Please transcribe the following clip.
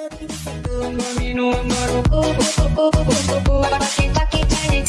Mami no amaro, kita kita ni